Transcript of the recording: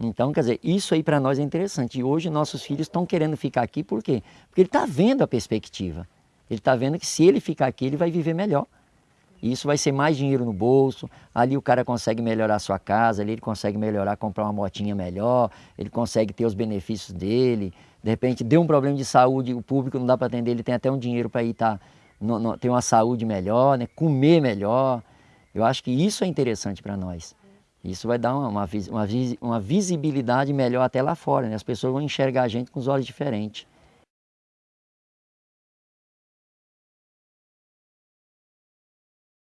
Então, quer dizer, isso aí para nós é interessante. E hoje nossos filhos estão querendo ficar aqui, por quê? Porque ele está vendo a perspectiva. Ele está vendo que se ele ficar aqui, ele vai viver melhor. Isso vai ser mais dinheiro no bolso, ali o cara consegue melhorar a sua casa, ali ele consegue melhorar, comprar uma motinha melhor, ele consegue ter os benefícios dele. De repente, deu um problema de saúde, o público não dá para atender, ele tem até um dinheiro para ir tá, no, no, ter uma saúde melhor, né? comer melhor. Eu acho que isso é interessante para nós. Isso vai dar uma, uma, uma, visibilidade melhor até lá fora, né? as pessoas vão enxergar a gente com os olhos diferentes.